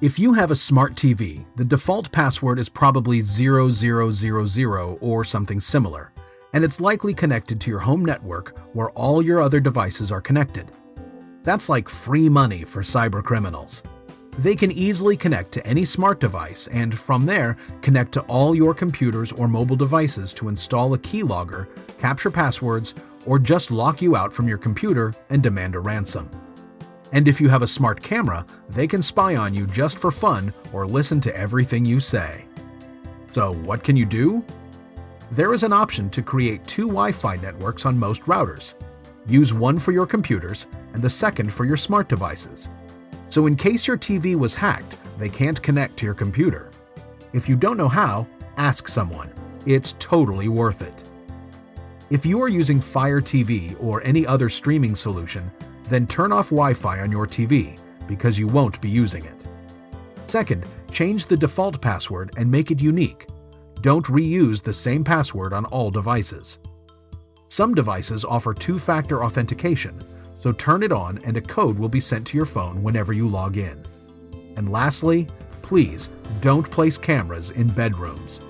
If you have a smart TV, the default password is probably 0000 or something similar, and it's likely connected to your home network where all your other devices are connected. That's like free money for cybercriminals. They can easily connect to any smart device and, from there, connect to all your computers or mobile devices to install a keylogger, capture passwords, or just lock you out from your computer and demand a ransom. And if you have a smart camera, they can spy on you just for fun or listen to everything you say. So, what can you do? There is an option to create two Wi Fi networks on most routers. Use one for your computers and the second for your smart devices. So, in case your TV was hacked, they can't connect to your computer. If you don't know how, ask someone. It's totally worth it. If you are using Fire TV or any other streaming solution, then turn off Wi-Fi on your TV because you won't be using it. Second, change the default password and make it unique. Don't reuse the same password on all devices. Some devices offer two-factor authentication, so turn it on and a code will be sent to your phone whenever you log in. And lastly, please don't place cameras in bedrooms.